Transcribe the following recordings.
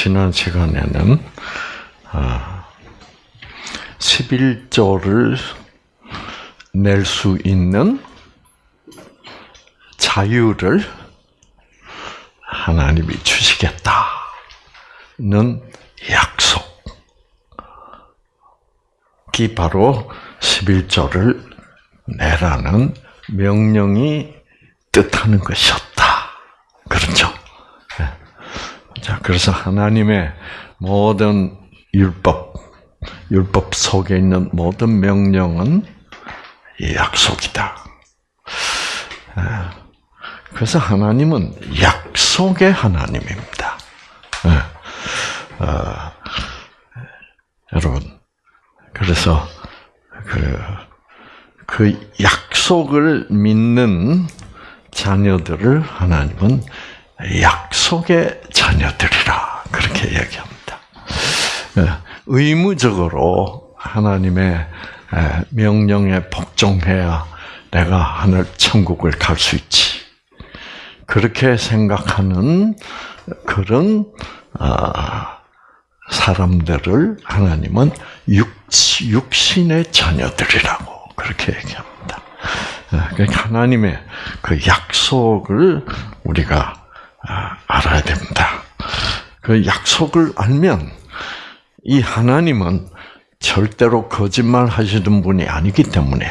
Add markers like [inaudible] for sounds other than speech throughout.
지난 시간에는 11조를 낼 수 있는 자유를 하나님이 주시겠다는 약속이 바로 11조를 내라는 명령이 뜻하는 것이었다. 그렇죠? 네. 자, 그래서 하나님의 모든 율법, 율법 속에 있는 모든 명령은 약속이다. 네. 그래서 하나님은 약속의 하나님입니다. 네. 어, 여러분, 그래서 그, 그 약속을 믿는 자녀들을 하나님은 약속의 자녀들이라 그렇게 얘기합니다. 예, 의무적으로 하나님의 명령에 복종해야 내가 하늘 천국을 갈 수 있지. 그렇게 생각하는 그런 아, 사람들을 하나님은 육신의 자녀들이라고 그렇게 얘기합니다. 예, 그러니까 하나님의 그 약속을 우리가 아, 알아야 됩니다. 그 약속을 알면 이 하나님은 절대로 거짓말 하시는 분이 아니기 때문에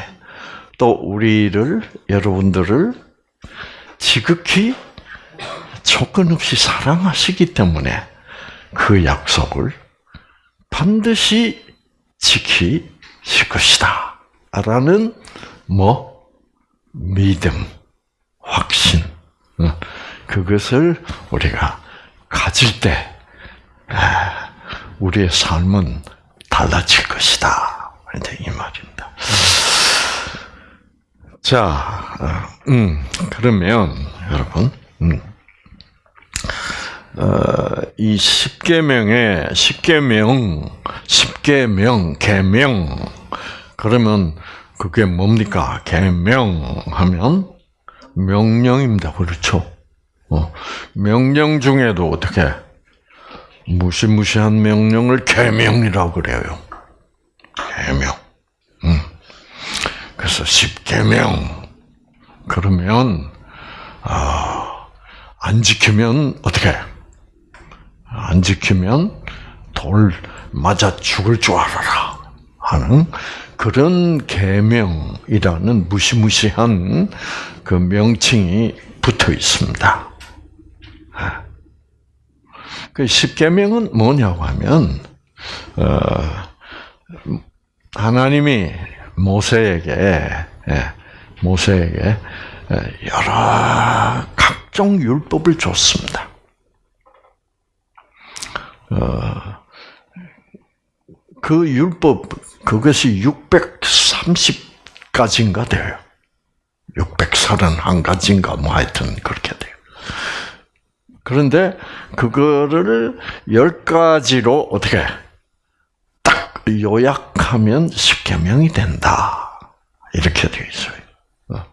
또 우리를 여러분들을 지극히 조건 없이 사랑하시기 때문에 그 약속을 반드시 지키실 것이다. 라는 뭐 믿음, 확신, 어, 그것을 우리가 가질 때 우리의 삶은 달라질 것이다. 이 말입니다. 자, 어, 음, 그러면 여러분, 음, 어, 이 십계명의 십계명, 십계명, 계명 그러면 그게 뭡니까? 계명 하면 명령입니다. 그렇죠? 어, 명령 중에도 어떻게 무시무시한 명령을 계명이라고 그래요. 계명. 음. 그래서 십계명. 그러면 아, 안 지키면 어떻게? 안 지키면 돌 맞아 죽을 줄 알아라 하는 그런 계명이라는 무시무시한 그 명칭이 붙어 있습니다. 그 십계명은 뭐냐고 하면 어, 하나님이 모세에게 예, 모세에게 예, 여러 각종 율법을 줬습니다. 어, 그 율법 그것이 630가지인가 돼요. 631가지인가 뭐 하여튼 그렇게 돼요. 그런데 그거를 열 가지로 어떻게 딱 요약하면 십계명이 된다. 이렇게 되어 있어요. 어.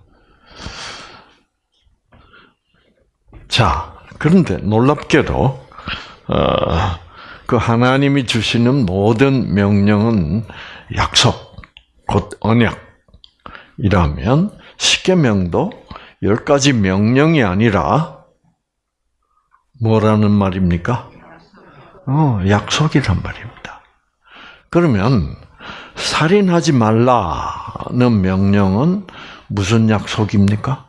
자, 그런데 놀랍게도 어, 그 하나님이 주시는 모든 명령은 약속, 곧 언약이라면 십계명도 열 가지 명령이 아니라 뭐라는 말입니까? 어, 약속이란 말입니다. 그러면 살인하지 말라는 명령은 무슨 약속입니까?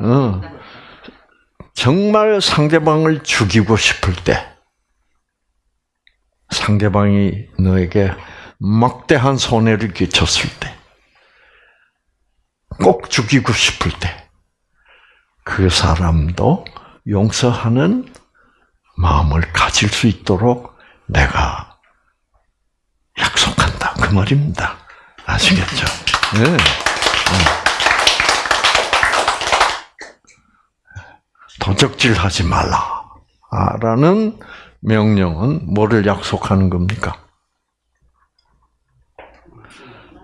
어, 정말 상대방을 죽이고 싶을 때, 상대방이 너에게 막대한 손해를 끼쳤을 때, 꼭 죽이고 싶을 때, 그 사람도 용서하는 마음을 가질 수 있도록 내가 약속한다. 그 말입니다. 아시겠죠? 네. 도적질 하지 말라. 라는 명령은 뭐를 약속하는 겁니까?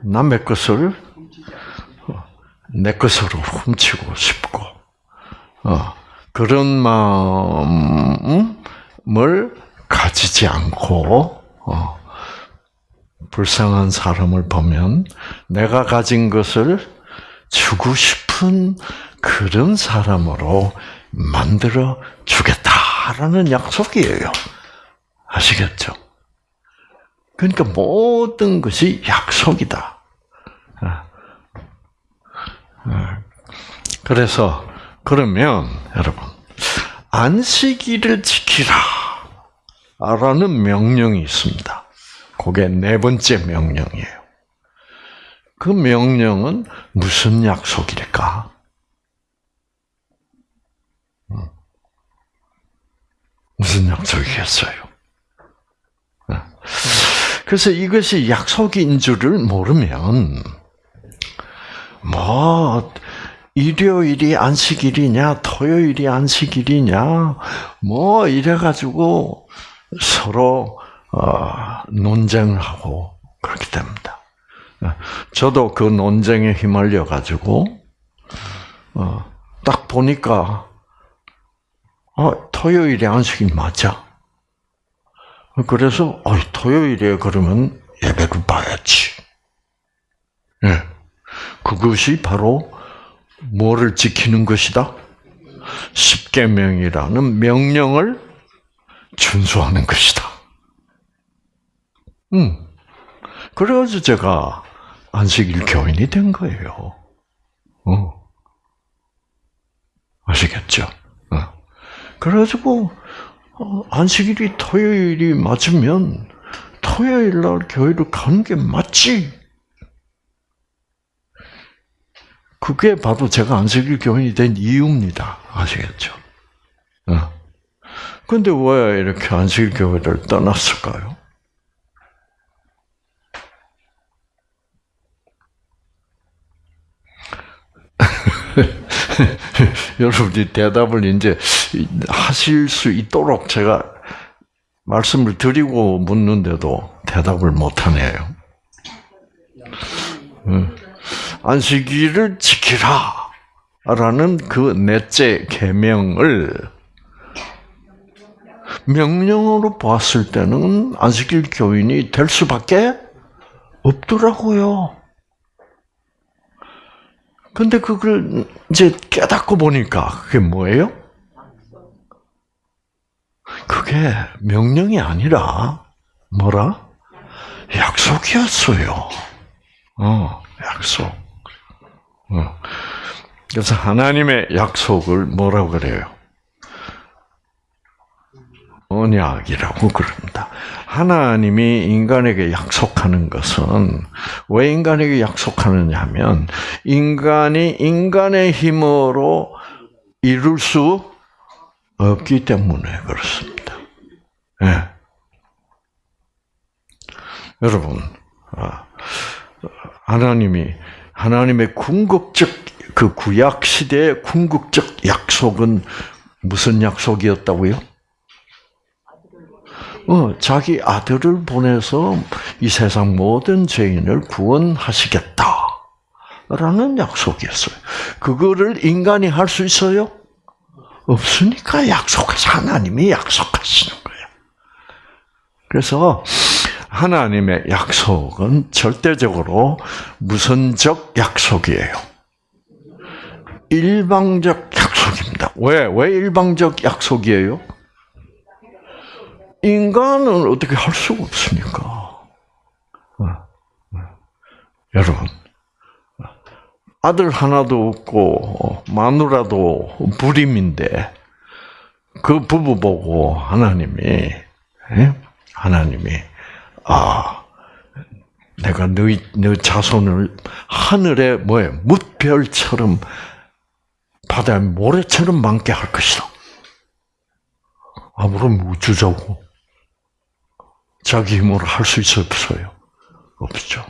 남의 것을 내 것으로 훔치고 싶고, 어, 그런 마음을 가지지 않고 어, 불쌍한 사람을 보면 내가 가진 것을 주고 싶은 그런 사람으로 만들어 주겠다라는 약속이에요. 아시겠죠? 그러니까 모든 것이 약속이다. 아. 아. 그래서 그러면 여러분 안식일을 지키라 라는 명령이 있습니다. 그게 네 번째 명령이에요. 그 명령은 무슨 약속일까? 음. 무슨 약속이겠어요? 그래서 이것이 약속인 줄을 모르면 뭐 일요일이 안식일이냐 토요일이 안식일이냐 뭐 이래가지고 서로 어, 논쟁을 하고 그렇게 됩니다. 저도 그 논쟁에 휘말려 가지고 어, 딱 보니까 어, 토요일이 안식일 맞아. 그래서 어, 토요일에 그러면 예배를 봐야지. 예. 그것이 바로 뭐를 지키는 것이다? 십계명이라는 명령을 준수하는 것이다. 음. 그래가지고 제가 안식일 교인이 된 거예요. 어. 아시겠죠? 어. 그래가지고 어, 안식일이 토요일이 맞으면 토요일 날 교회를 가는 게 맞지. 그게 바로 제가 안식일 교인이 된 이유입니다. 아시겠죠? 어. 근데 왜 이렇게 안식일 교회를 떠났을까요? [laughs] 여러분이 대답을 이제 하실 수 있도록 제가 말씀을 드리고 묻는데도 대답을 못 하네요. 안식일을 지키라. 라는 그 넷째 계명을 명령으로 보았을 때는 안식일 교인이 될 수밖에 없더라고요. 근데 그걸 이제 깨닫고 보니까 그게 뭐예요? 그게 명령이 아니라 뭐라? 약속이었어요. 어, 약속. 어. 그래서 하나님의 약속을 뭐라고 그래요? 언약이라고 그럽니다. 하나님이 인간에게 약속하는 것은 왜 인간에게 약속하느냐 하면 인간이 인간의 힘으로 이룰 수 없기 때문에 그렇습니다. 네. 여러분, 아, 하나님이 하나님의 궁극적 그 구약 시대의 궁극적 약속은 무슨 약속이었다고요? 어, 자기 아들을 보내서 이 세상 모든 죄인을 구원하시겠다. 라는 약속이었어요. 그거를 인간이 할 수 있어요? 없으니까 약속하시 하나님이 약속하시는 거예요. 그래서 하나님의 약속은 절대적으로 무선적 약속이에요. 일방적 약속입니다. 왜? 왜 일방적 약속이에요? 인간은 어떻게 할 수가 없으니까. 어, 어. 여러분, 아들 하나도 없고 마누라도 불임인데 그 부부 보고 하나님이 예? 하나님이 아 내가 너희 너 자손을 하늘에 뭐에 뭇별처럼 바다의 모래처럼 많게 할 것이다. 아무런 우주자고 자기 힘으로 할 수 있어 없어요? 없죠.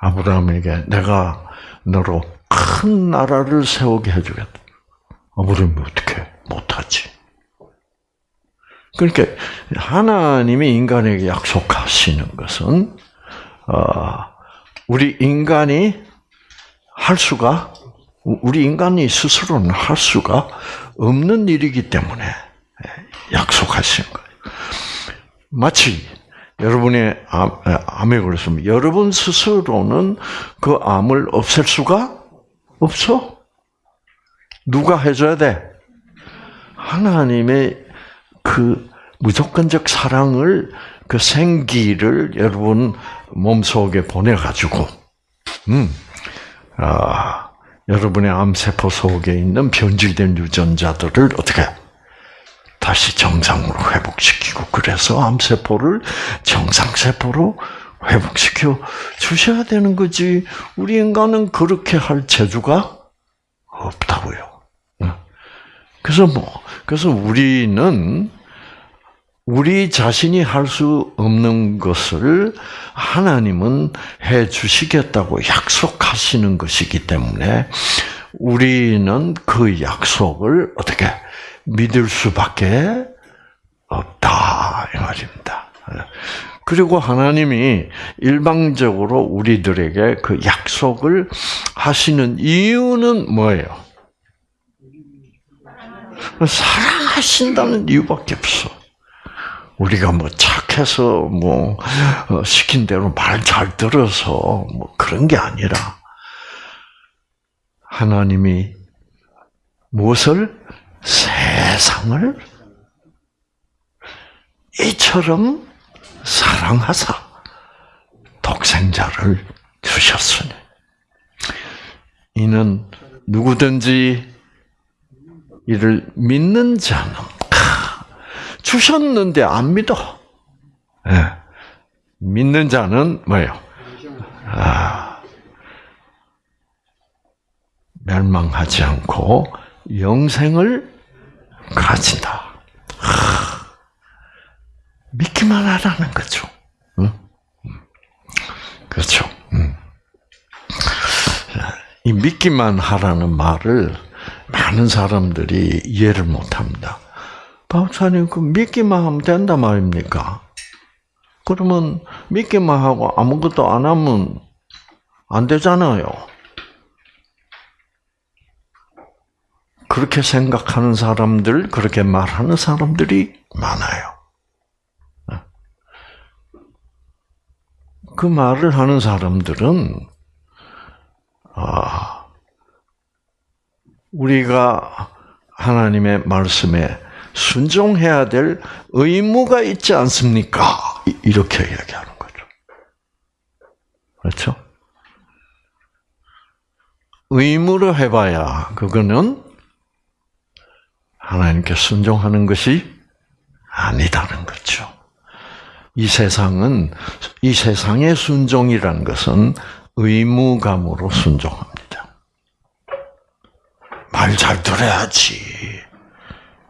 아브라함에게 내가 너로 큰 나라를 세우게 해주겠다. 아브라함이 어떻게 못하지? 그러니까 하나님이 인간에게 약속하시는 것은 어, 우리 인간이 할 수가 우리 인간이 스스로는 할 수가 없는 일이기 때문에 약속하신 거예요. 마치 여러분의 암, 암에 걸렸으면 여러분 스스로는 그 암을 없앨 수가 없어. 누가 해줘야 돼? 하나님의 그 무조건적 사랑을 그 생기를 여러분 몸 속에 보내 가지고, 음, 아, 여러분의 암세포 속에 있는 변질된 유전자들을 어떻게 다시 정상으로 회복시키고 그래서 암세포를 정상세포로 회복시켜 주셔야 되는 거지. 우리 인간은 그렇게 할 재주가 없다고요. 그래서 뭐 그래서 우리는 우리 자신이 할 수 없는 것을 하나님은 해 주시겠다고 약속하시는 것이기 때문에 우리는 그 약속을 어떻게 믿을 수밖에 없다 이 말입니다. 그리고 하나님이 일방적으로 우리들에게 그 약속을 하시는 이유는 뭐예요? 사랑하신다는 이유밖에 없어. 우리가 뭐 착해서 뭐 어, 시킨 대로 말 잘 들어서 뭐 그런 게 아니라 하나님이 무엇을? 세상을 이처럼 사랑하사 독생자를 주셨으니. 이는 누구든지 이를 믿는 자는 주셨는데 안 믿어. 네. 믿는 자는 뭐예요? 아, 멸망하지 않고 영생을 가진다. 하, 믿기만 하라는 거죠. 응? 그렇죠. 응. 이 믿기만 하라는 말을 많은 사람들이 이해를 못합니다. 박사님, 그 믿기만 하면 된다 말입니까? 그러면 믿기만 하고 아무것도 안 하면 안 되잖아요. 그렇게 생각하는 사람들, 그렇게 말하는 사람들이 많아요. 그 말을 하는 사람들은 아, 우리가 하나님의 말씀에 순종해야 될 의무가 있지 않습니까? 이렇게 이야기하는 거죠. 그렇죠? 의무로 해봐야 그거는 하나님께 순종하는 것이 아니다는 거죠. 이 세상은 이 세상의 순종이라는 것은 의무감으로 순종합니다. 말 잘 들어야지.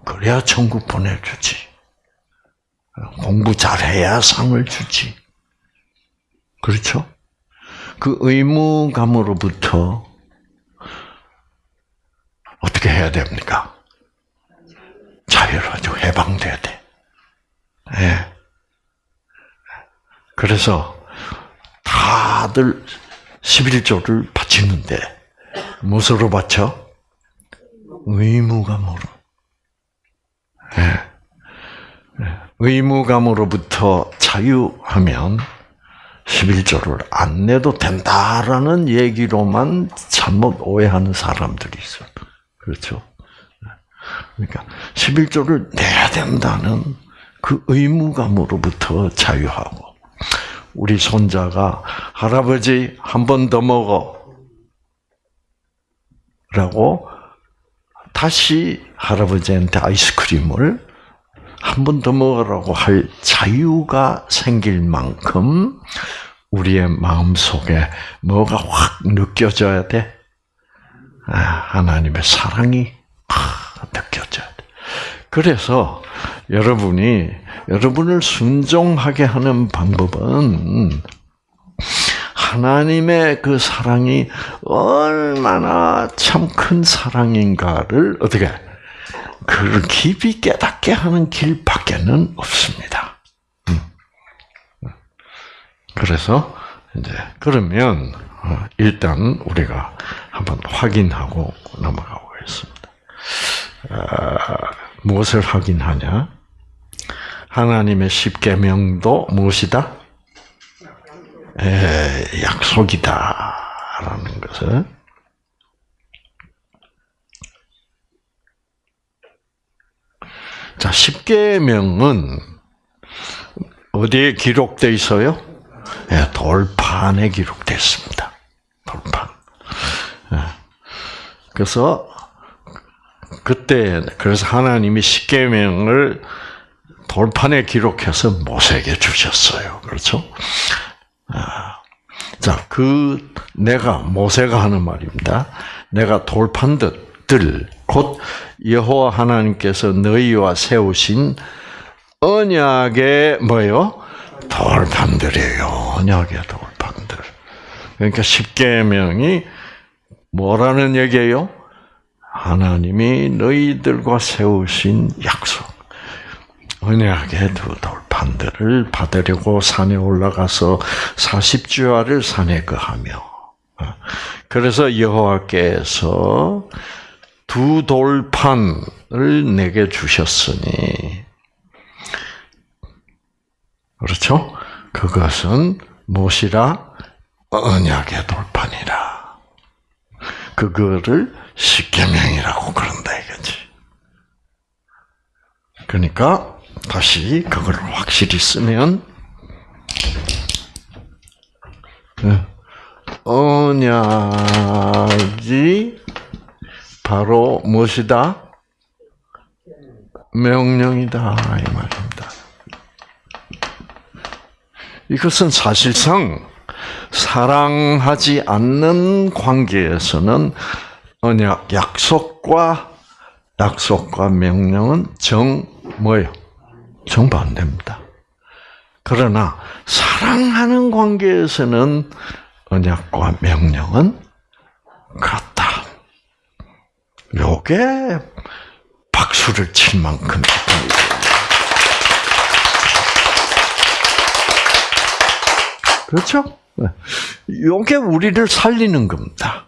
그래야 천국 보내주지. 공부 잘해야 상을 주지. 그렇죠? 그 의무감으로부터 어떻게 해야 됩니까? 자유로워져 해방돼야 돼. 네. 그래서 다들 11조를 바치는데 무엇으로 바쳐? 의무감으로. 네. 의무감으로부터 자유하면 11조를 안 내도 된다라는 얘기로만 잘못 오해하는 사람들이 있어요. 그렇죠? 그러니까 11조를 내야 된다는 그 의무감으로부터 자유하고 우리 손자가 할아버지 한 번 더 먹어 라고 다시 할아버지한테 아이스크림을 한 번 더 먹으라고 할 자유가 생길 만큼 우리의 마음 속에 뭐가 확 느껴져야 돼? 아, 하나님의 사랑이 느껴져야 돼. 그래서 여러분이 여러분을 순종하게 하는 방법은 하나님의 그 사랑이 얼마나 참 큰 사랑인가를 어떻게 그를 깊이 깨닫게 하는 길밖에는 없습니다. 음. 그래서 이제 그러면 어, 일단 우리가 한번 확인하고 넘어가고 있습니다. 아, 무엇을 확인하냐? 하나님의 십계명도 무엇이다? 에, 약속이다라는 것을 자, 십계명은 어디에 기록되어 있어요? 예, 돌판에 기록되어 있습니다. 돌판. 예. 그래서 그때 그래서 하나님이 십계명을 돌판에 기록해서 모세에게 주셨어요. 그렇죠? 아, 자, 그 내가 모세가 하는 말입니다. 내가 돌판들 곧 여호와 하나님께서 너희와 세우신 언약의 뭐요? 돌판들이에요. 언약의 돌판들. 그러니까 십계명이 뭐라는 얘기예요? 하나님이 너희들과 세우신 약속. 언약의 두 돌 판들을 받으려고 산에 올라가서 40주야를 산에 거하며 그래서 여호와께서 두 돌판을 내게 주셨으니 그렇죠? 그것은 무엇이라 언약의 돌판이라. 그거를 십계명이라고 그런다 이거지. 그러니까 다시 그걸 확실히 쓰면 네. 언약이 바로 무엇이다? 명령이다 이 말입니다. 이것은 사실상 사랑하지 않는 관계에서는 언약 약속과 약속과 명령은 정 뭐예요? 정반대입니다. 그러나 사랑하는 관계에서는 언약과 명령은 같다. 요게 박수를 칠 만큼 그렇죠? 요게 우리를 살리는 겁니다.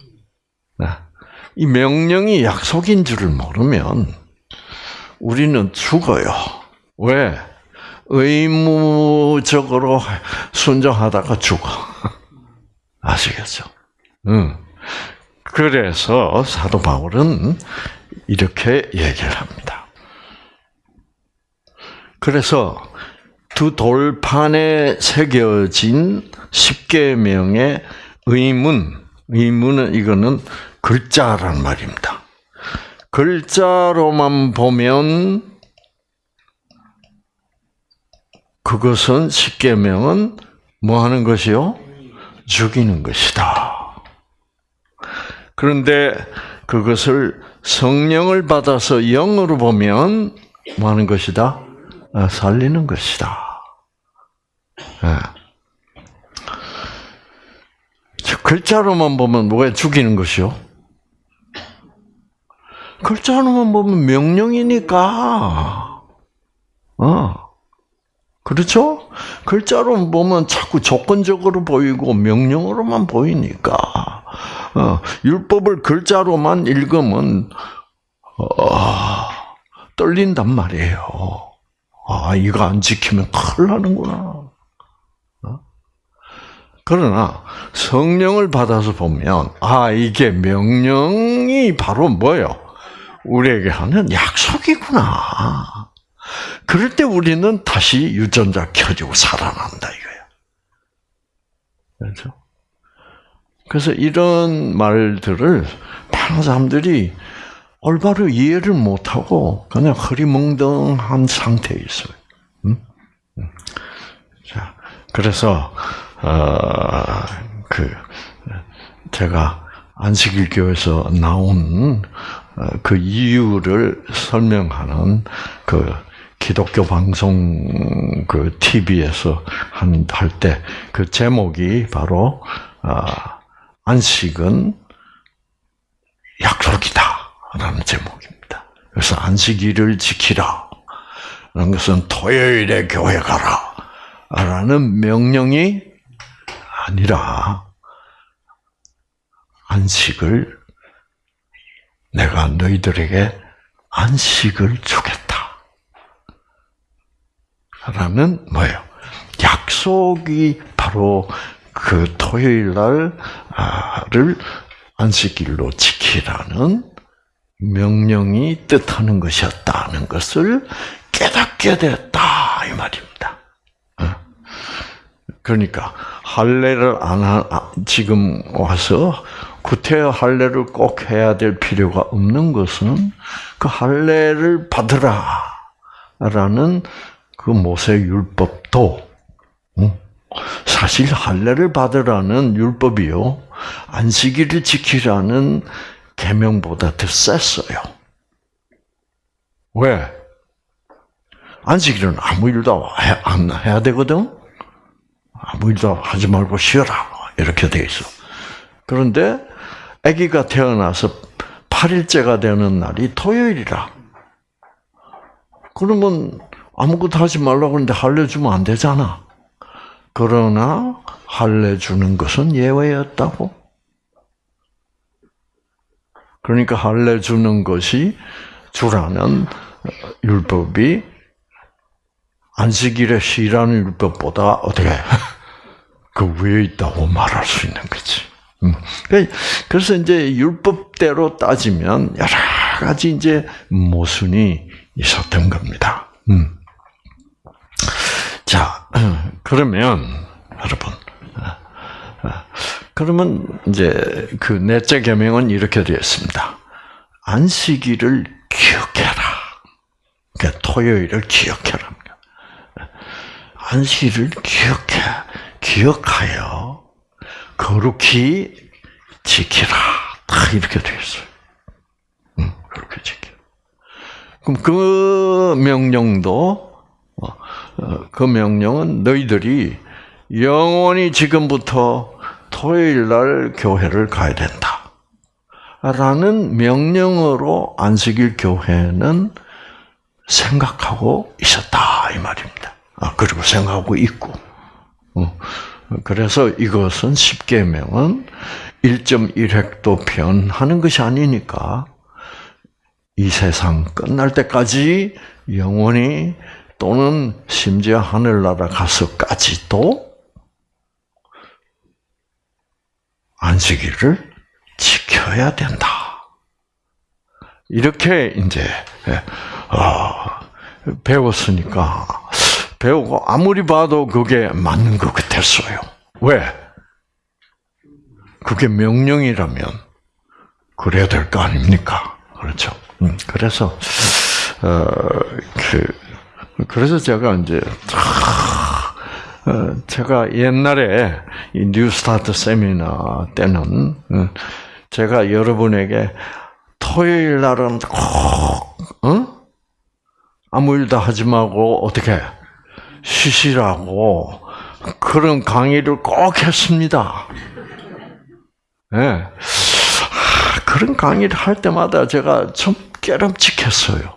이 명령이 약속인 줄을 모르면 우리는 죽어요. 왜? 의무적으로 순종하다가 죽어. [laughs] 아시겠죠? 응. 그래서 사도 바울은 이렇게 얘기를 합니다. 그래서 두 돌판에 새겨진 십계명의 의문, 의문은 이거는 글자란 말입니다. 글자로만 보면 그것은 십계명은 뭐 하는 것이요? 죽이는 것이다. 그런데 그것을 성령을 받아서 영으로 보면 뭐 하는 것이다? 아, 살리는 것이다. 네. 글자로만 보면 뭐가 죽이는 것이요? 글자로만 보면 명령이니까. 어. 그렇죠? 글자로 보면 자꾸 조건적으로 보이고 명령으로만 보이니까 어, 율법을 글자로만 읽으면 어, 떨린단 말이에요. 아 이거 안 지키면 큰일 나는구나. 어? 그러나 성령을 받아서 보면 아 이게 명령이 바로 뭐요? 우리에게 하는 약속이구나. 그럴 때 우리는 다시 유전자 켜지고 살아난다 이거예요. 그렇죠? 그래서 이런 말들을 많은 사람들이 올바로 이해를 못하고 그냥 흐리멍덩한 상태에 있어요. 음? 음. 자, 그래서 어, 그 제가 안식일교에서 나온 어, 그 이유를 설명하는 그 기독교 방송 그 TV에서 한 할 때 그 제목이 바로 아, 안식은 약속이다라는 제목입니다. 그래서 안식일을 지키라. 라는 것은 토요일에 교회 가라. 라는 명령이 아니라 안식을 내가 너희들에게 안식을 주겠다. 라는 뭐예요? 약속이 바로 그 토요일 날을 안식일로 지키라는 명령이 뜻하는 것이었다는 것을 깨닫게 됐다 이 말입니다. 어? 그러니까 할례를 안 하, 지금 와서 구태여 할례를 꼭 해야 될 필요가 없는 것은 그 할례를 받으라라는 그 모세 율법도 사실 할례를 받으라는 율법이요 안식일을 지키라는 계명보다 더 셌어요. 왜? 안식일은 아무 일도 안 해야 되거든. 아무 일도 하지 말고 쉬어라 이렇게 돼 있어. 그런데 아기가 태어나서 8일째가 되는 날이 토요일이라. 그러면 아무것도 하지 말라고 그러는데 할례 주면 안 되잖아. 그러나 할례 주는 것은 예외였다고. 그러니까 할례 주는 것이 주라는 율법이 안식일에 쉬라는 율법보다 어떻게 그 위에 있다고 말할 수 있는 거지. 음. 그래서 이제 율법대로 따지면 여러 가지 이제 모순이 있었던 겁니다. 음. 자, [clears throat] 그러면 여러분, 그러면 이제 그 넷째 계명은 이렇게 되었습니다. 안식일을 기억해라. 그러니까 토요일을 기억해라. 안식일을 기억해, 기억하여 거룩히 지키라. 다 이렇게 되어 있어요. 응, 그렇게 지켜. 그럼 그 명령도, 그 명령은 너희들이 영원히 지금부터 토요일 날 교회를 가야 된다. 라는 명령으로 안식일 교회는 생각하고 있었다. 이 말입니다. 아, 그리고 생각하고 있고. 어. 그래서 이것은 10계명은 1.1획도 변하는 것이 아니니까 이 세상 끝날 때까지 영원히 또는 심지어 하늘나라 가서까지도 안식일을 지켜야 된다. 이렇게 이제 어, 배웠으니까 배우고 아무리 봐도 그게 맞는 것 같았어요. 왜? 그게 명령이라면 그래야 될 거 아닙니까? 그렇죠. 음, 그래서 어, 그 그래서 제가 이제 어, 제가 옛날에 이 뉴스타트 세미나 때는 어, 제가 여러분에게 토요일 날은 꼭 어? 아무 일도 하지 말고 어떻게 쉬시라고 그런 강의를 꼭 했습니다. 예. 네. 그런 강의를 할 때마다 제가 좀 깨름칙했어요.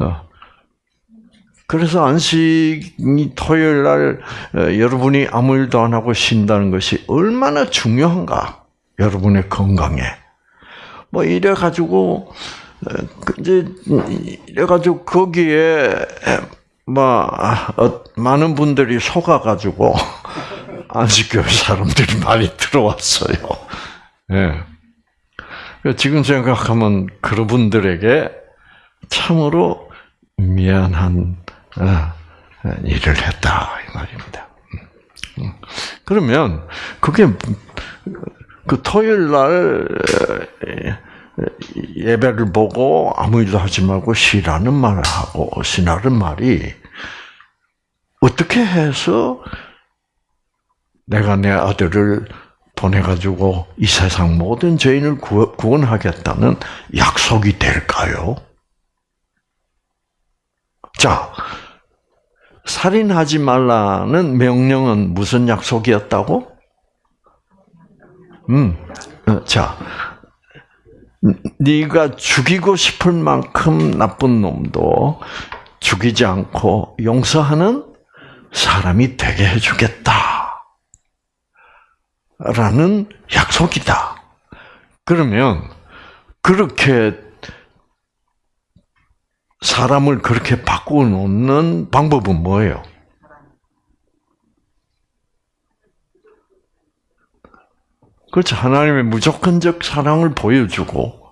어. 그래서 안식이 토요일 날 어, 여러분이 아무 일도 안 하고 쉰다는 것이 얼마나 중요한가 여러분의 건강에 뭐 이래 가지고 어, 그 이제 이래 가지고 거기에 뭐 어, 많은 분들이 속아 가지고 안식교회 사람들이 많이 들어왔어요. 예. 지금 생각하면 그런 분들에게 참으로 미안한 어, 일을 했다 이 말입니다. 음, 음. 그러면 그게 그 토요일 날 예배를 보고 아무 일도 하지 말고 쉬라는 말을 하고 쉬라는 말이 어떻게 해서 내가 내 아들을 보내가지고 이 세상 모든 죄인을 구원하겠다는 약속이 될까요? 자, 살인하지 말라는 명령은 무슨 약속이었다고? 음, 어, 자, 네가 죽이고 싶을 만큼 나쁜 놈도 죽이지 않고 용서하는 사람이 되게 해주겠다. 라는 약속이다. 그러면 그렇게 사람을 그렇게 바꾸어 놓는 방법은 뭐예요? 그렇죠. 하나님의 무조건적 사랑을 보여주고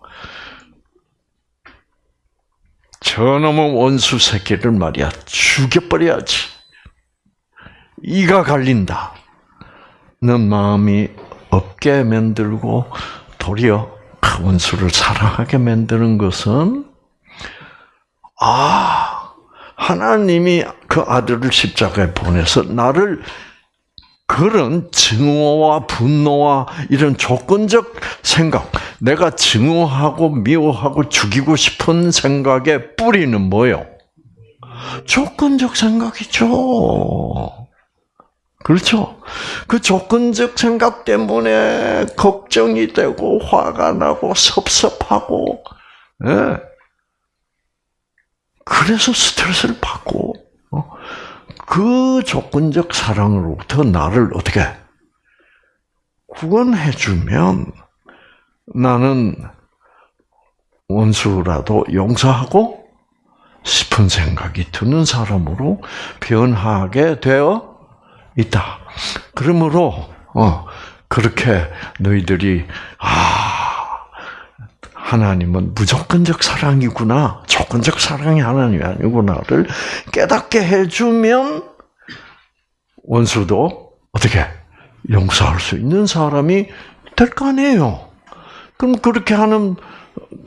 저놈의 원수 새끼를 말이야 죽여버려야지. 이가 갈린다. 는 마음이 없게 만들고 도리어 그 원수를 사랑하게 만드는 것은 아 하나님이 그 아들을 십자가에 보내서 나를 그런 증오와 분노와 이런 조건적 생각, 내가 증오하고 미워하고 죽이고 싶은 생각의 뿌리는 뭐요? 조건적 생각이죠. 그렇죠? 그 조건적 생각 때문에 걱정이 되고 화가 나고 섭섭하고, 예. 그래서 스트레스를 받고, 어? 그 조건적 사랑으로부터 나를 어떻게 구원해주면 나는 원수라도 용서하고 싶은 생각이 드는 사람으로 변하게 되어 있다. 그러므로 어, 그렇게 너희들이 아 하나님은 무조건적 사랑이구나, 조건적 사랑이 하나님이 아니구나를 깨닫게 해주면 원수도 어떻게 용서할 수 있는 사람이 될 거 아니에요. 그럼 그렇게 하는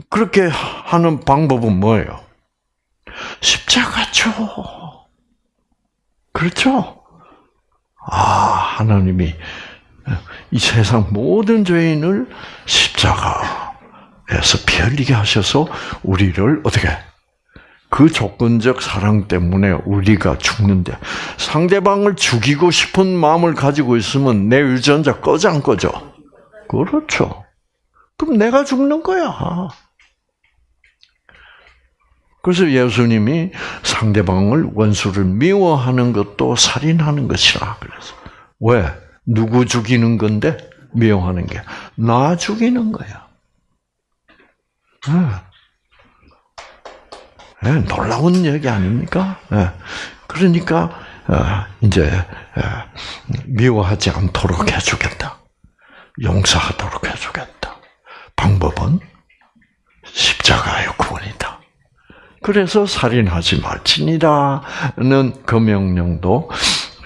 그렇게 하는 방법은 뭐예요? 십자가죠. 그렇죠? 아 하나님이 이 세상 모든 죄인을 십자가 에서 피 흘리게 하셔서 우리를 어떻게 그 조건적 사랑 때문에 우리가 죽는데 상대방을 죽이고 싶은 마음을 가지고 있으면 내 유전자 꺼져 안 꺼져? 그렇죠. 그럼 내가 죽는 거야. 그래서 예수님이 상대방을 원수를 미워하는 것도 살인하는 것이라 그래서 왜 누구 죽이는 건데 미워하는 게 나 죽이는 거야. 네, 놀라운 얘기 아닙니까? 네. 그러니까 어, 이제 미워하지 않도록 해주겠다. 용서하도록 해주겠다. 방법은 십자가의 구원이다. 그래서 살인하지 말지니라는 그 명령도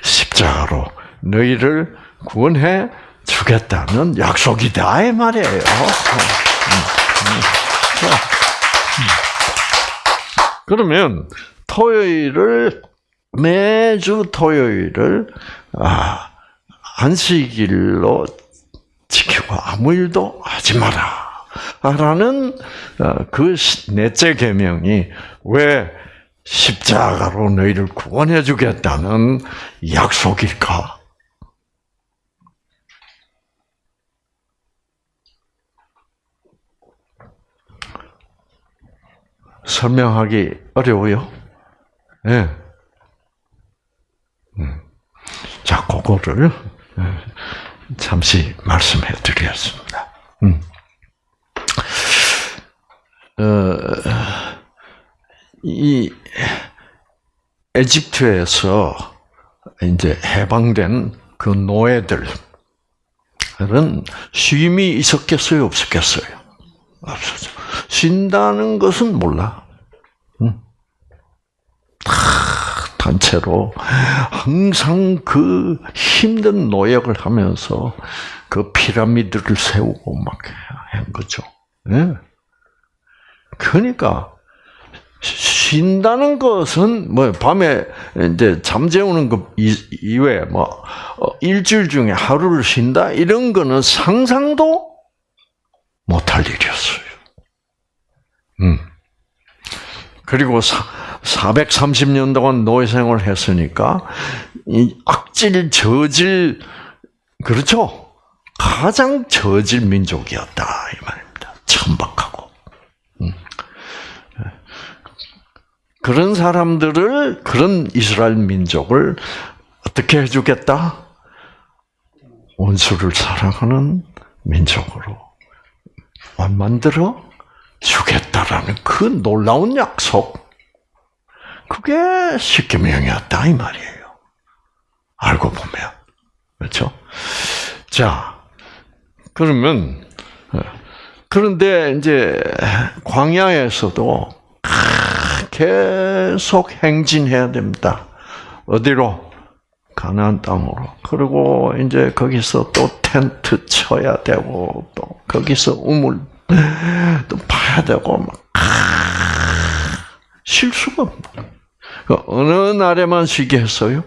십자가로 너희를 구원해 주겠다는 약속이다 이 말이에요. 그러면 토요일을 매주 토요일을 아, 안식일로 지키고 아무 일도 하지 마라. 라는 어, 그 넷째 계명이 왜 십자가로 너희를 구원해 주겠다는 약속일까? 설명하기 어려워요. 예. 네. 음. 자, 그거를 예, 잠시 말씀해 드리겠습니다. 음. 어, 이 에집트에서 이제 해방된 그 노예들은 쉼이 있었겠어요, 없었겠어요? 없었죠. 쉰다는 것은 몰라. 응. 단체로 항상 그 힘든 노역을 하면서 그 피라미드를 세우고 막 한 거죠. 네. 그러니까 쉰다는 것은 뭐 밤에 이제 잠재우는 것 이외에 뭐 어, 일주일 중에 하루를 쉰다 이런 거는 상상도 못할 일이었어요. 음. 그리고 사, 430년 동안 노예 생활을 했으니까 이 악질 저질 그렇죠? 가장 저질 민족이었다 이 말입니다. 천박하고 음. 그런 사람들을 그런 이스라엘 민족을 어떻게 해주겠다? 원수를 사랑하는 민족으로 만들어 주겠다라는 그 놀라운 약속. 그게 십계명이었다 이 말이에요. 알고 보면 그렇죠. 자 그러면 그런데 이제 광야에서도 계속 행진해야 됩니다. 어디로? 가나안 땅으로. 그리고 이제 거기서 또 텐트 쳐야 되고 또 거기서 우물 또 파야 되고 막 실수가 그 어느 날에만 쉬게 했어요?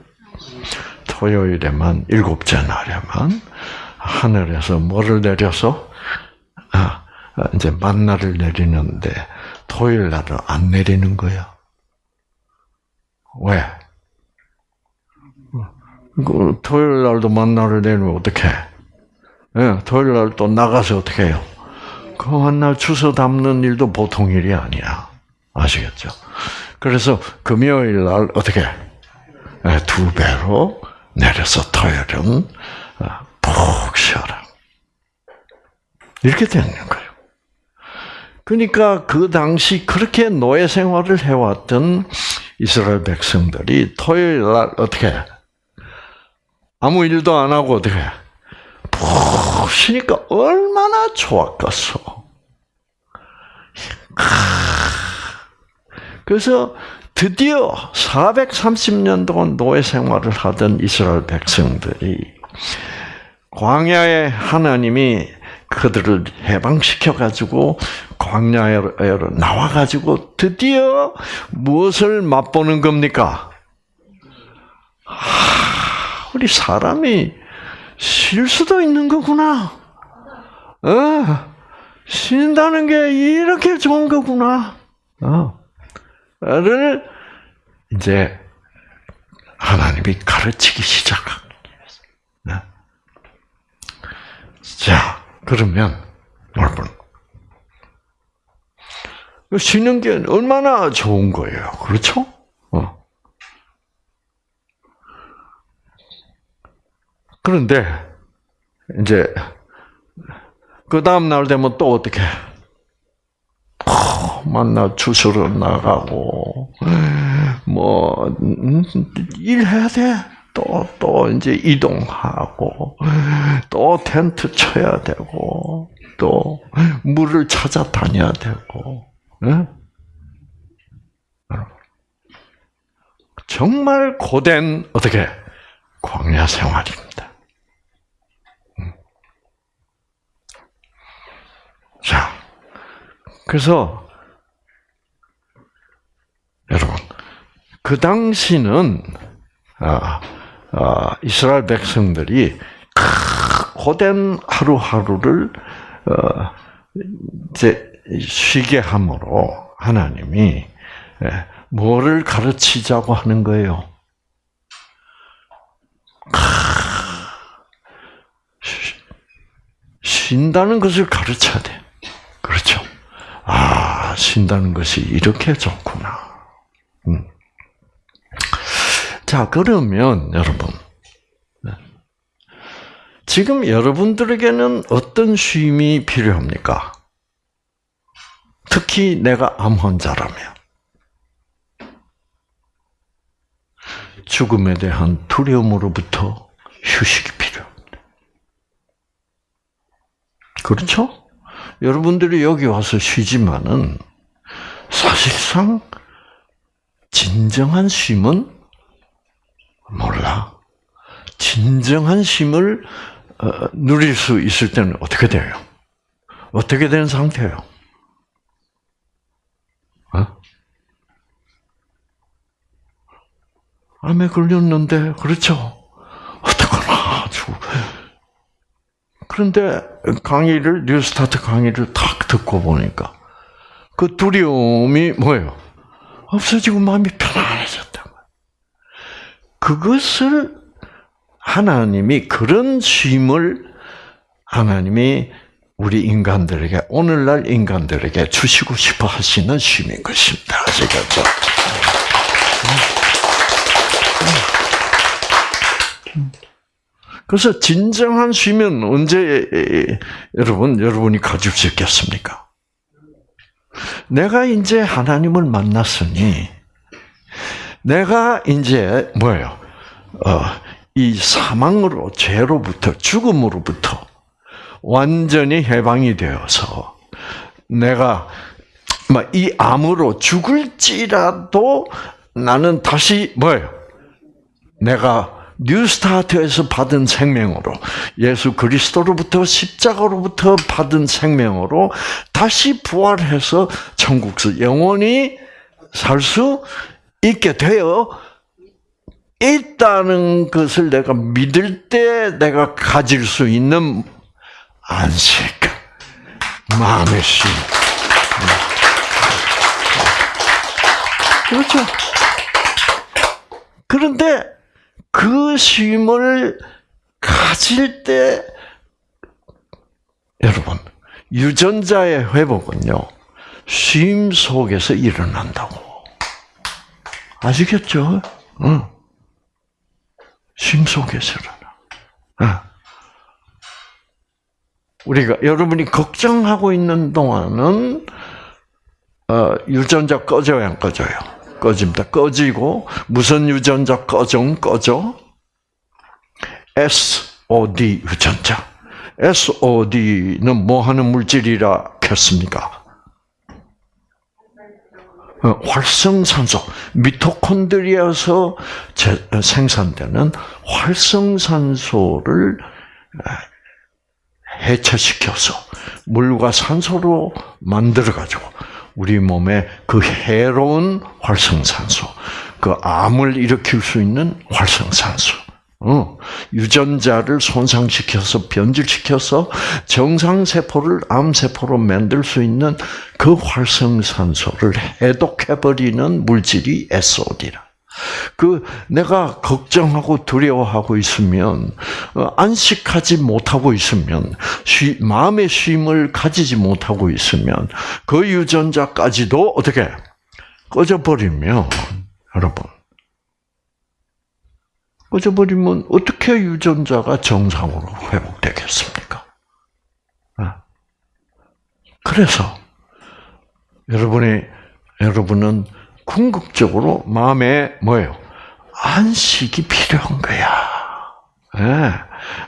토요일에만 일곱째 날에만 하늘에서 뭐를 내려서 아, 이제 만나를 내리는데 토요일 날은 안 내리는 거야. 왜? 그 토요일 날도 만나를 내리면 어떻게? 예, 토요일 날 또 나가서 어떻게 해요? 그 만날 주워 담는 일도 보통 일이 아니야. 아시겠죠? 그래서 금요일 날 어떻게? 예, 두 배로 내려서 토요일은 어, 푹 쉬어라. 이렇게 되는 거예요. 그러니까 그 당시 그렇게 노예 생활을 해왔던 이스라엘 백성들이 토요일 날 어떻게 아무 일도 안 하고 어떻게 푹 쉬니까 얼마나 좋았겠어. 그래서 드디어 430년 동안 노예 생활을 하던 이스라엘 백성들이 광야에 하나님이 그들을 해방시켜 가지고 광야로 나와 가지고 드디어 무엇을 맛보는 겁니까? 아, 우리 사람이 쉴 수도 있는 거구나. 어, 쉰다는 게 이렇게 좋은 거구나. 어. 를 이제 하나님이 가르치기 시작합니다. 네. 자, 그러면 여러분 쉬는 게 얼마나 좋은 거예요, 그렇죠? 어. 그런데 이제 그 다음 날 되면 또 어떻게? 만나 주소로 나가고 뭐 음, 일해야 돼. 또, 또, 이제 이동하고, 또 텐트 쳐야 되고, 또, 물을 찾아 다녀야 되고, 네? 정말 고된, 어떻게, 광야 생활입니다. 음. 자, 그래서, 여러분, 그 당시는 아, 아, 이스라엘 백성들이 고된 하루하루를 어, 이제 쉬게 함으로 하나님이 예, 뭐를 가르치자고 하는 거예요? 쉰다는 것을 가르쳐야 돼. 그렇죠? 아, 쉰다는 것이 이렇게 좋구나. 음. 자, 그러면 여러분. 네. 지금 여러분들에게는 어떤 쉼이 필요합니까? 특히 내가 암 환자라면. 죽음에 대한 두려움으로부터 휴식이 필요합니다. 그렇죠? 여러분들이 여기 와서 쉬지만은 사실상 진정한 쉼은 몰라. 진정한 쉼을 어, 누릴 수 있을 때는 어떻게 돼요? 어떻게 된 상태예요? 어? 암에 걸렸는데 그렇죠? 어떡하나 아주. 그런데 강의를 뉴스타트 강의를 탁 듣고 보니까 그 두려움이 뭐예요? 없어지고 마음이 편안해졌다. 그것을 하나님이 그런 쉼을 하나님이 우리 인간들에게 오늘날 인간들에게 주시고 싶어 하시는 쉼인 것입니다. 아시겠죠? 그래서 진정한 쉼은 언제 여러분 여러분이 가질 수 있겠습니까? 내가 이제 하나님을 만났으니 내가 이제 뭐예요? 어, 이 사망으로 죄로부터 죽음으로부터 완전히 해방이 되어서 내가 이 암으로 죽을지라도 나는 다시 뭐예요? 내가 뉴스타트에서 받은 생명으로 예수 그리스도로부터 십자가로부터 받은 생명으로 다시 부활해서 천국에서 영원히 살 수 있게 되어 있다는 것을 내가 믿을 때 내가 가질 수 있는 안식, 마음의 쉼. 그렇죠. 그런데 그 쉼을 가질 때 여러분 유전자의 회복은요 쉼 속에서 일어난다고 아시겠죠? 응. 쉼 속에서 일어나. 응. 우리가 여러분이 걱정하고 있는 동안은 어, 유전자 꺼져요, 안 꺼져요? 꺼집니다. 꺼지고 무슨 유전자 꺼져? 꺼져? SOD 유전자. SOD는 뭐 하는 물질이라 했습니까? 어, 활성산소, 미토콘드리아에서 생산되는 활성산소를 해체시켜서 물과 산소로 만들어 가지고 우리 몸에 그 해로운 활성산소, 그 암을 일으킬 수 있는 활성산소, 어, 유전자를 손상시켜서 변질시켜서 정상세포를 암세포로 만들 수 있는 그 활성산소를 해독해버리는 물질이 SOD라. 그 내가 걱정하고 두려워하고 있으면 어, 안식하지 못하고 있으면 쉬, 마음의 쉼을 가지지 못하고 있으면 그 유전자까지도 어떻게 꺼져버리면 여러분 꺼져버리면 어떻게 유전자가 정상으로 회복되겠습니까? 아. 그래서 여러분이 여러분은 궁극적으로 마음에 뭐예요? 안식이 필요한 거야. 네.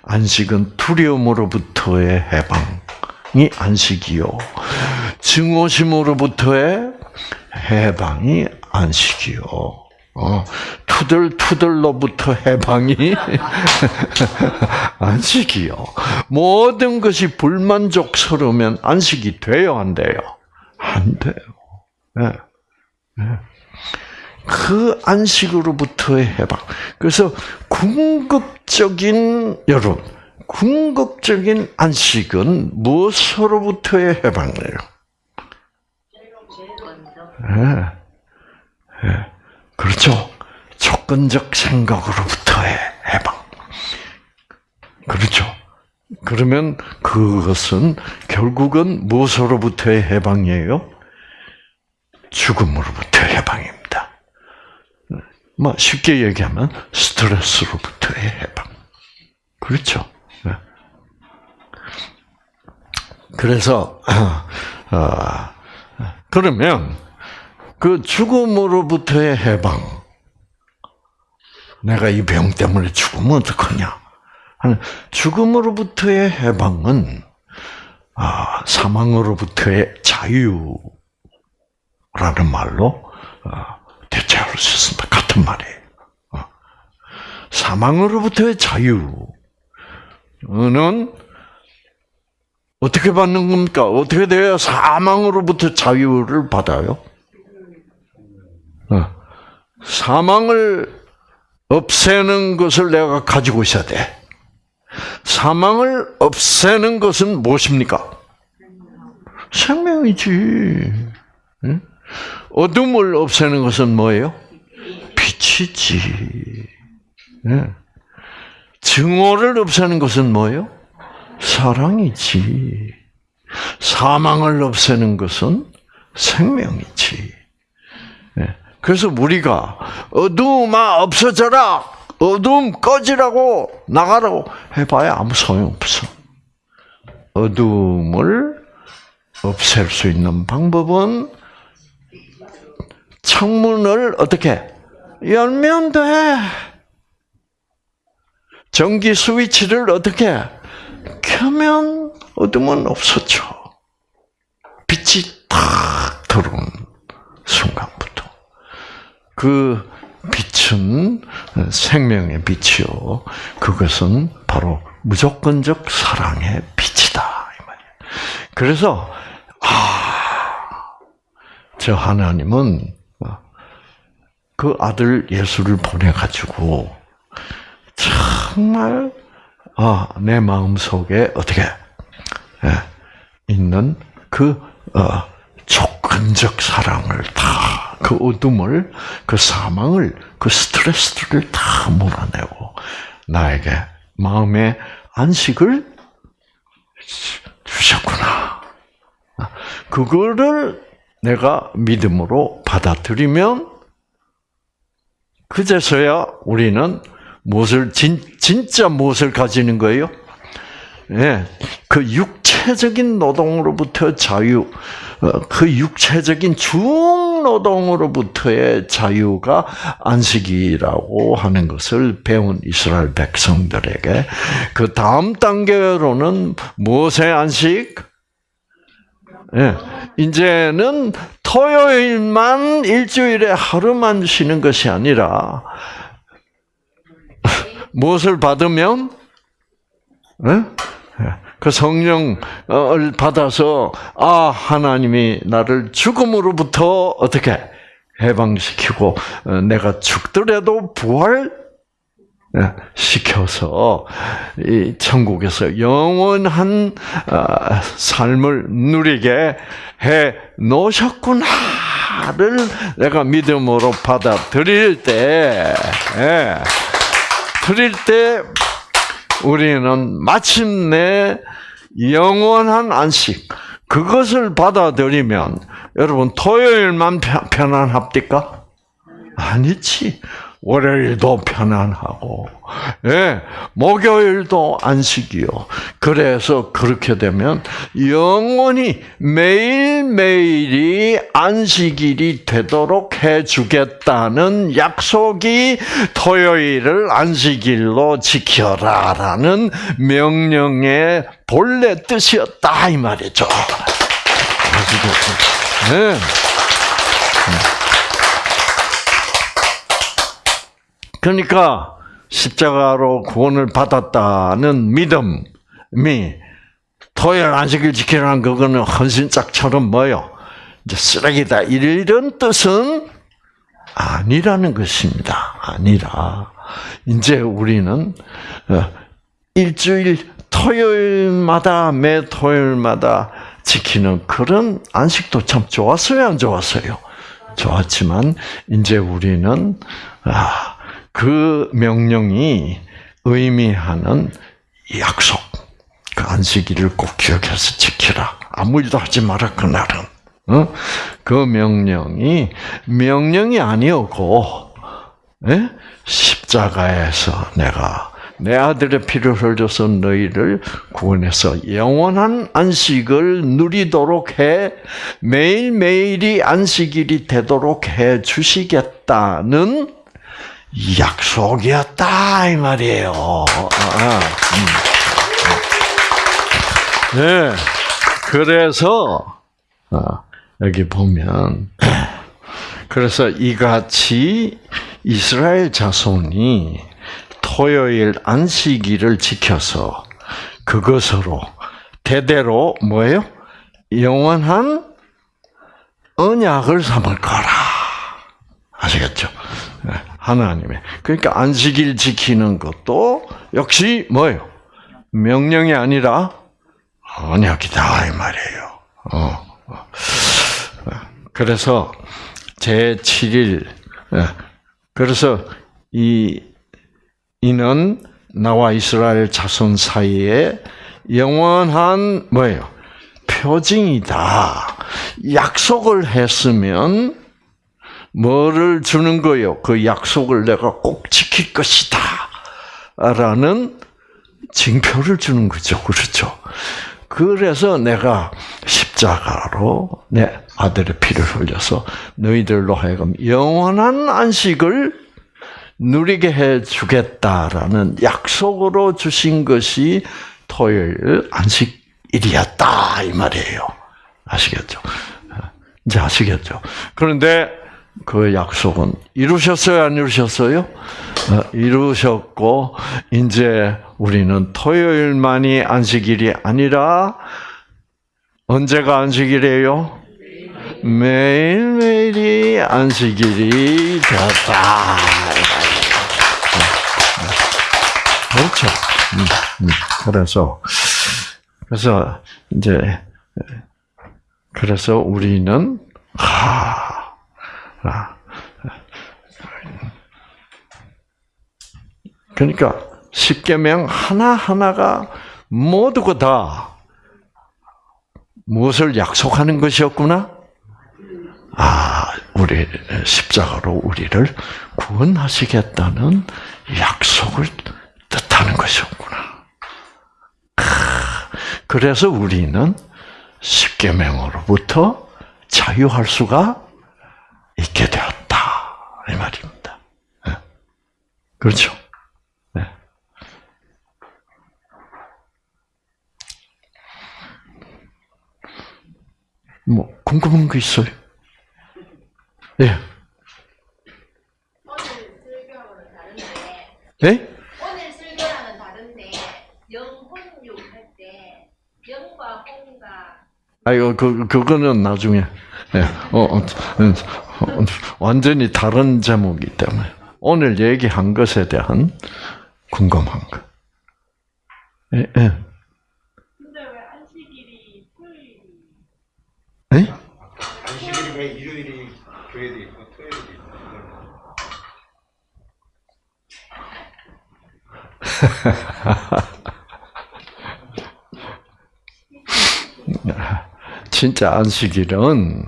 안식은 두려움으로부터의 해방이 안식이요. 증오심으로부터의 해방이 안식이요. 어, 투덜투덜로부터 해방이 [laughs] 안식이요. 모든 것이 불만족스러우면 안식이 돼요, 안 돼요? 안 돼요. 네. 그 안식으로부터의 해방. 그래서 궁극적인 여러분, 궁극적인 안식은 무엇으로부터의 해방이에요? 네. 네. 그렇죠. 조건적 생각으로부터의 해방. 그렇죠. 그러면 그것은 결국은 무엇으로부터의 해방이에요? 죽음으로부터 해방입니다. 뭐 쉽게 얘기하면 스트레스로부터의 해방. 그렇죠. 네. 그래서 어, [clears throat] 그러면 그 죽음으로부터의 해방. 내가 이 병 때문에 죽으면 어떡하냐? 죽음으로부터의 해방은 아, 사망으로부터의 자유. 라는 말로 어, 대체할 수 있습니다. 같은 말이에요. 어. 사망으로부터의 자유는 어떻게 받는 겁니까? 어떻게 돼야 사망으로부터 자유를 받아요? 어. 사망을 없애는 것을 내가 가지고 있어야 돼. 사망을 없애는 것은 무엇입니까? 생명이지. 응? 어둠을 없애는 것은 뭐예요? 빛이지. 네. 증오를 없애는 것은 뭐예요? 사랑이지. 사망을 없애는 것은 생명이지. 네. 그래서 우리가 어두움아 없어져라 어둠 꺼지라고 나가라고 해봐야 아무 소용 없어. 어둠을 없앨 수 있는 방법은 창문을 어떻게 열면 돼. 전기 스위치를 어떻게 켜면 어둠은 없었죠. 빛이 탁 들어온 순간부터 그 빛은 생명의 빛이요. 그것은 바로 무조건적 사랑의 빛이다. 그래서 아, 저 하나님은 그 아들 예수를 보내 가지고 정말 아, 내 마음 속에 어떻게 예, 있는 그 어, 조건적 사랑을 다 그 어둠을 그 사망을 그 스트레스를 다 몰아내고 나에게 마음의 안식을 주셨구나. 그거를 내가 믿음으로 받아들이면 그제서야 우리는 무엇을 진, 진짜 무엇을 가지는 거예요? 예, 그 육체적인 노동으로부터 자유, 어, 그 육체적인 중노동으로부터의 자유가 안식이라고 하는 것을 배운 이스라엘 백성들에게 그 다음 단계로는 무엇의 안식? 예, 이제는 토요일만 일주일에 하루만 쉬는 것이 아니라 [laughs] 무엇을 받으면 예? 그 성령을 받아서 아 하나님이 나를 죽음으로부터 어떻게 해방시키고 어, 내가 죽더라도 부활 예, 시켜서 이 천국에서 영원한 아, 삶을 누리게 해 놓으셨구나를 내가 믿음으로 받아들일 때, 예, 드릴 때 우리는 마침내 영원한 안식 그것을 받아들이면 여러분 토요일만 편안합니까? 아니지. 월요일도 편안하고, 예, 목요일도 안식이요. 그래서 그렇게 되면 영원히 매일매일이 안식일이 되도록 해주겠다는 약속이 토요일을 안식일로 지켜라 라는 명령의 본래 뜻이었다, 이 말이죠. 아시겠죠? 네. 그러니까 십자가로 구원을 받았다는 믿음이 토요일 안식일 지키라는 그거는 헌신짝처럼 뭐요? 이제 쓰레기다 이런 뜻은 아니라는 것입니다. 아니라 이제 우리는 어, 일주일 토요일마다 매 토요일마다 지키는 그런 안식도 참 좋았어요, 안 좋았어요? 좋았지만 이제 우리는 아, 그 명령이 의미하는 약속, 그 안식일을 꼭 기억해서 지키라. 아무 일도 하지 마라 그날은. 어? 그 명령이 명령이 아니었고 예? 십자가에서 내가 내 아들의 피를 흘려서 너희를 구원해서 영원한 안식을 누리도록 해 매일매일이 안식일이 되도록 해 주시겠다는 약속이었다 이 말이에요. 아, 음. 네, 그래서 아, 여기 보면 그래서 이같이 이스라엘 자손이 토요일 안식일을 지켜서 그것으로 대대로 뭐예요? 영원한 언약을 삼을 거라. 아시겠죠? 네. 하나님의. 그러니까 안식일 지키는 것도 역시 뭐예요? 명령이 아니라 언약이다 이 말이에요. 어. 어. 그래서 제 7일 예. 그래서 이 이는 나와 이스라엘 자손 사이에 영원한 뭐예요? 표징이다. 약속을 했으면 뭐를 주는 거요? 그 약속을 내가 꼭 지킬 것이다. 라는 징표를 주는 거죠. 그렇죠? 그래서 내가 십자가로 내 아들의 피를 흘려서 너희들로 하여금 영원한 안식을 누리게 해 주겠다라는 약속으로 주신 것이 토요일 안식일이었다 이 말이에요. 아시겠죠? 이제 아시겠죠? 그런데 그 약속은 이루셨어요, 안 이루셨어요? 어, 이루셨고 이제 우리는 토요일만이 안식일이 아니라 언제가 안식일이에요? 매일매일이 안식일이 되었다. 그렇죠. 음, 음. 그래서 그래서 이제 그래서 우리는 하, 아, 그러니까 십계명 하나 하나가 모두가 다 무엇을 약속하는 것이었구나? 아, 우리 십자가로 우리를 구원하시겠다는 약속을 뜻하는 것이었구나. 그래서 우리는 십계명으로부터 자유할 수가 있게 되었다 이 말입니다. 네. 그렇죠? 네. 뭐 궁금한 거 있어요? 예. 다른데 예? 오늘 설교랑은 다른데 영혼육 할 때 영과 혼과 아이고 그 그거는 나중에 예. 어, 어, 어, 어, 완전히 다른 제목이기 때문에 오늘 얘기한 것에 대한 궁금한 거. 예, 예. 근데 왜 안식일이 토요일이 예? 안식일이 왜 일요일이 교회도 있고 토요일도 있고 [laughs] 진짜 안식일은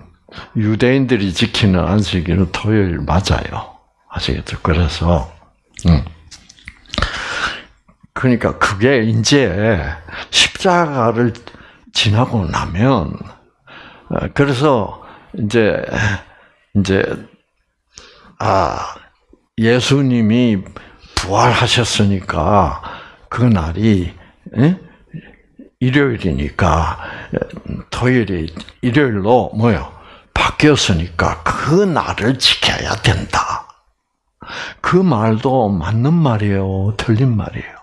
유대인들이 지키는 안식일은 토요일 맞아요. 아시겠죠? 그래서 음. 그러니까 그게 이제 십자가를 지나고 나면 어, 그래서 이제 이제 아 예수님이 부활하셨으니까 그 날이 예? 일요일이니까 토요일이 일요일로 뭐요? 바뀌었으니까 그 날을 지켜야 된다. 그 말도 맞는 말이에요, 틀린 말이에요.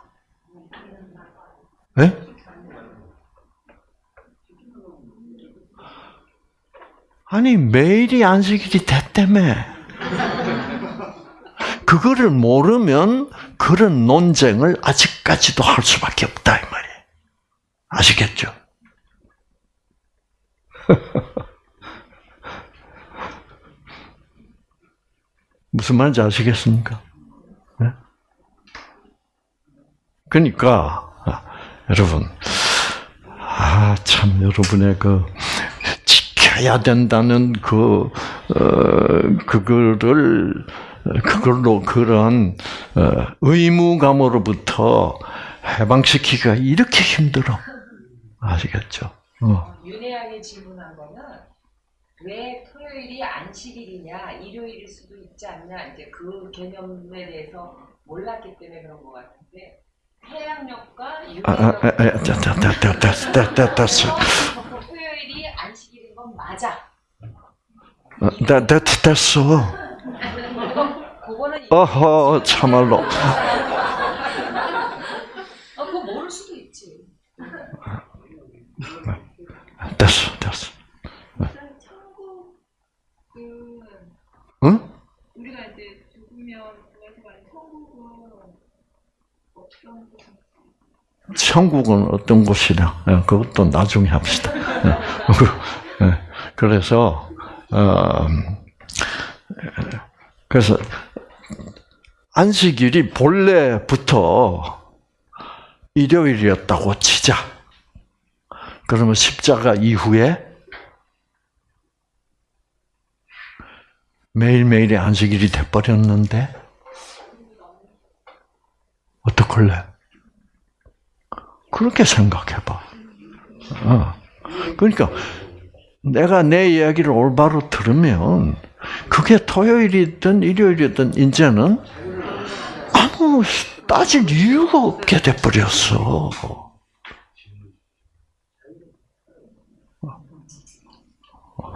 예? 아니 매일이 안식일이 됐다며. 그거를 모르면 그런 논쟁을 아직까지도 할 수밖에 없다 이 말이에요. 아시겠죠? [laughs] 무슨 말인지 아시겠습니까? 네? 그러니까 아, 여러분, 아 참 여러분의 그 지켜야 된다는 그 어, 그거를 그걸로 그런 어, 의무감으로부터 해방시키기가 이렇게 힘들어. 아시겠죠? 어. 윤혜양이 질문한 거는 왜 토요일이 안식일이냐 일요일일 수도 있지 않냐 이제 그 개념에 대해서 몰랐기 때문에 그런 것 같은데 해양력과 아, 아, 아, 아. 토요일이 안식일인 건 맞아. 어, 됐, 됐, 됐어. 그거는 어허, 참말로. 어, 그거 모를 수도 있지. 됐어, 됐어. 천국은 응? 우리가 이제 죽으면 어떤? 천국은 어떤 곳이냐? 예, 그것도 나중에 합시다. 예, 예, 그래서, 어, 그래서, 안식일이 본래부터 일요일이었다고 치자. 그러면 십자가 이후에 매일매일이 안식일이 돼버렸는데 어떡할래? 그렇게 생각해봐. 어. 그러니까 내가 내 이야기를 올바로 들으면 그게 토요일이든 일요일이든 이제는 아무 따질 이유가 없게 돼버렸어.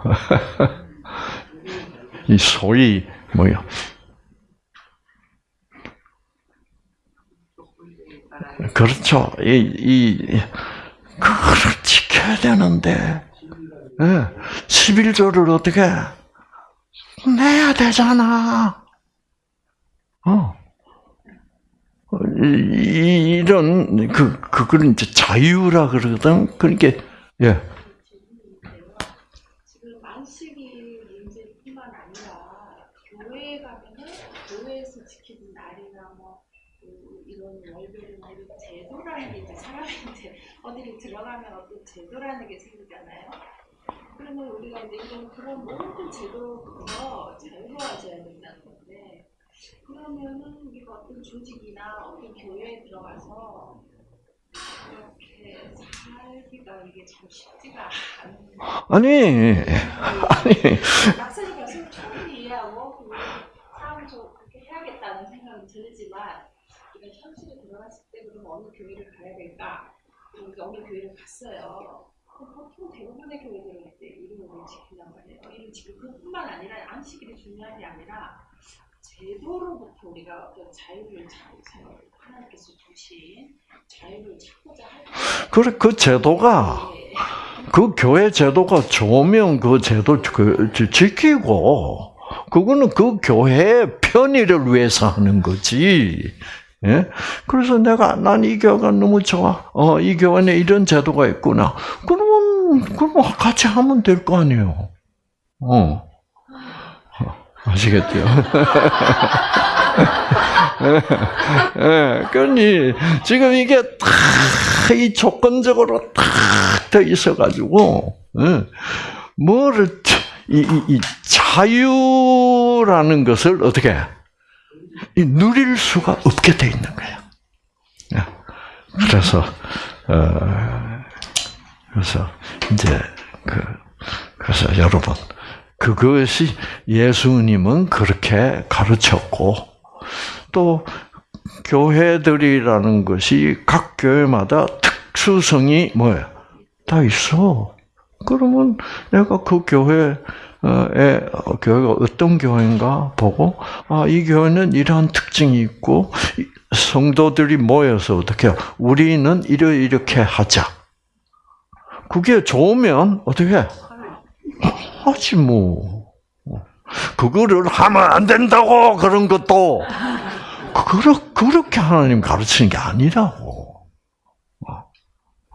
[laughs] 이 소위 뭐야? 그렇죠. 이, 이, 그걸 지켜야 되는데, 예. 11조를 어떻게 내야 되잖아. 어. 이런, 그, 그걸 이제 자유라 그러거든. 그러니까, 예. 지금 안식일 문제뿐만 아니라 교회에 가면은 교회에서 지키는 날이나 뭐 그, 이런 월별이나 이런 제도라는 게 이제 사람이 이제 어디를 들어가면 어떤 제도라는 게 생기잖아요. 이제 이런 그런 모든 제도부터 자유로워져야 된다는 건데 그러면은 우리가 어떤 조직이나 어떤 교회에 들어가서 이렇게 살기가 이게 참 쉽지가 않은 아니, 아니, 막상 가서 충분히 이해하고 그 사람도 그렇게 해야겠다는 생각은 들지만 우리가 현실에 들어갔을 때 그럼 어느 교회를 가야 될까? 우리가 어느 교회를 갔어요. 그럼 보통 대부분의 교회들은 이제 이름을 지킨단 말이에요. 이름 지키고 그뿐만 아니라 안식일이 중요한 게 아니라 제도로부터 우리가 어떤 자유를 찾고 하나님께서 주신 자유를 찾고자 할 때. 그, 그 제도가, 그 교회 제도가 좋으면 그 제도 그, 지- 지키고, 그거는 그 교회의 편의를 위해서 하는 거지. 예? 그래서 내가, 난 이 교회가 너무 좋아. 어, 이 교회는 이런 제도가 있구나. 그러면, 그럼 같이 하면 될 거 아니에요. 어. 아시겠죠? [laughs] 예, 그러니, 지금 이게 다, 이 조건적으로 딱돼 있어가지고, 예, 뭐를, 이, 이, 이 자유라는 것을 어떻게, 이 누릴 수가 없게 돼 있는 거야. 예. 그래서, 어, 그래서, 이제, 그, 그래서 여러분, 그것이 예수님은 그렇게 가르쳤고, 또 교회들이라는 것이 각 교회마다 특수성이 뭐야? 다 있어. 그러면 내가 그 교회에 어, 교회가 어떤 교회인가 보고 아 이 교회는 이러한 특징이 있고 이 성도들이 모여서 어떻게? 우리는 이러 이렇게 하자. 그게 좋으면 어떻게 해? 하지 뭐. 그거를 하면 안 된다고 그런 것도 그러, 그렇게 하나님 가르치는 게 아니라고. 어,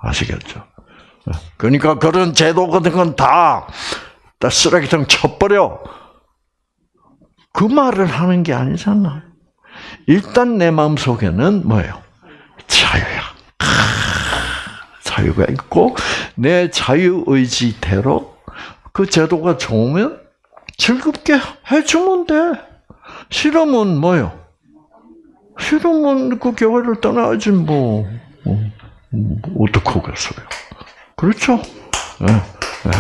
아시겠죠? 그러니까 그런 제도 같은 건 다, 다 쓰레기통 쳐버려. 그 말을 하는 게 아니잖아. 일단 내 마음 속에는 뭐예요? 자유야. 아, 자유가 있고, 내 자유의지대로 그 제도가 좋으면 즐겁게 해주면 돼. 싫으면 뭐요? 싫으면 그 교회를 떠나야지 뭐. 어, 음, 어떡하겠어요. 그렇죠? 예, 예,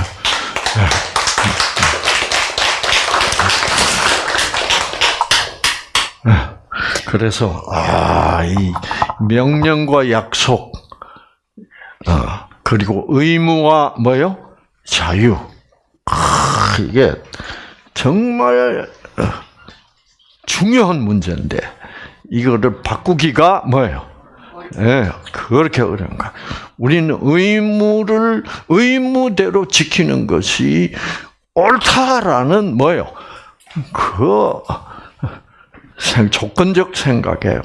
예. 예. 그래서 아, 이 명령과 약속, 어, 그리고 의무와 뭐요? 자유. 아, 이게 정말 어, 중요한 문제인데 이거를 바꾸기가 뭐예요? 예, 그렇게 어려운 거. 우리는 의무를 의무대로 지키는 것이 옳다라는 뭐예요? 그 생, 조건적 생각에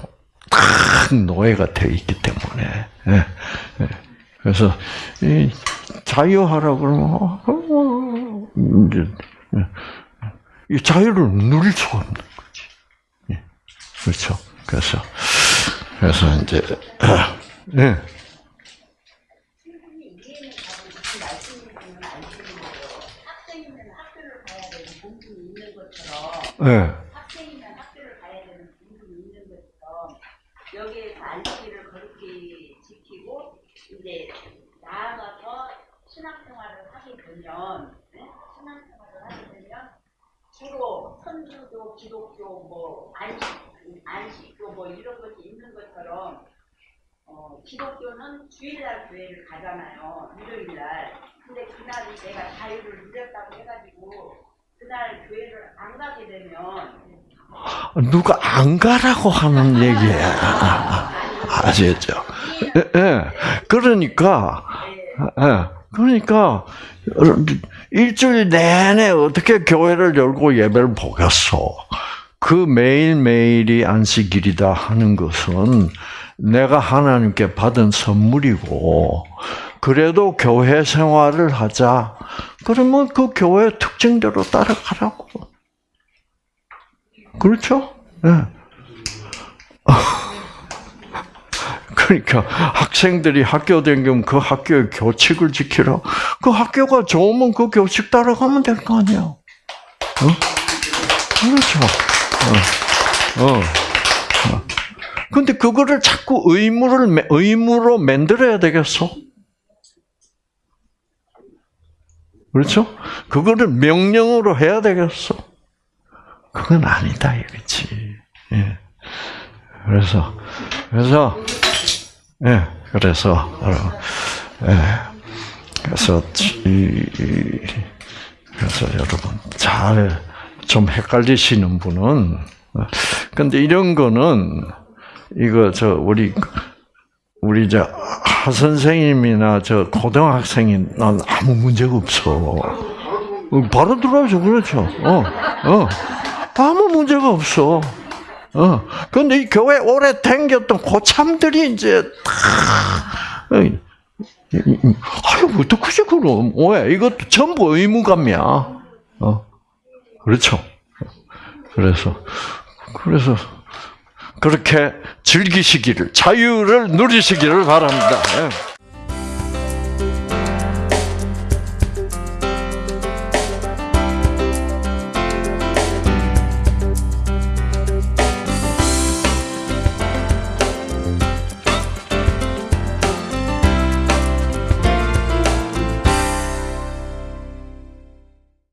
딱 노예가 되어 있기 때문에. 예, 예. 그래서 이 자유하라 그러면 어, 예. 이 자유를 누릴 수가 없는 거지. 예. 그렇죠. 그래서 그래서 이제 예. [clears throat] 거예요. 학생이면 학교를 가야 되고 본분이 있는 것처럼 예. 학생이면 학교를 가야 되는 분들이 있는 것처럼 여기에서 안식일을 거룩히 지키고 이제 나아가서 신앙생활을 하게 되면 네? 신앙생활을 하게 되면 주로 선주도 기독교 뭐 안식 안식교 뭐 이런 것이 있는 것처럼 어, 기독교는 주일날 교회를 가잖아요 일요일날 근데 그날이 내가 자유를 누렸다고 해가지고 그날 교회를 안 가게 되면 누가 안 가라고 하는 얘기야. 아시겠죠? 예, 예. 그러니까, 예. 그러니까, 일주일 내내 어떻게 교회를 열고 예배를 보겠어. 그 매일매일이 안식일이다 하는 것은 내가 하나님께 받은 선물이고, 그래도 교회 생활을 하자. 그러면 그 교회 특징대로 따라가라고. 그렇죠? 예. 그러니까 학생들이 학교 다니면 그 학교의 교칙을 지키라. 그 학교가 좋으면 그 교칙 따라가면 될 거 아니야. 어? 그렇죠. 어. 어. 어. 근데 그거를 자꾸 의무를 매- 의무로 만들어야 되겠어? 그렇죠? 그거를 명령으로 해야 되겠어? 그건 아니다 이거지. 예. 그래서 그래서 예 그래서 어, 예 그래서 이, 이- 그래서 여러분 잘 좀 헷갈리시는 분은 어, 근데 이런 거는 이거 저 우리 우리 저 하 선생님이나 저 고등학생이 난 아무 문제가 없어. 어, 바로 들어와죠 그렇죠. 어, 어. 아무 문제가 없어. 어. 근데 이 교회 오래 댕겼던 고참들이 이제 다, 이- 아유, 어떡하지, 그럼. 왜? 이것도 전부 의무감이야. 어. 그렇죠. 그래서, 그래서, 그렇게 즐기시기를, 자유를 누리시기를 바랍니다. 예.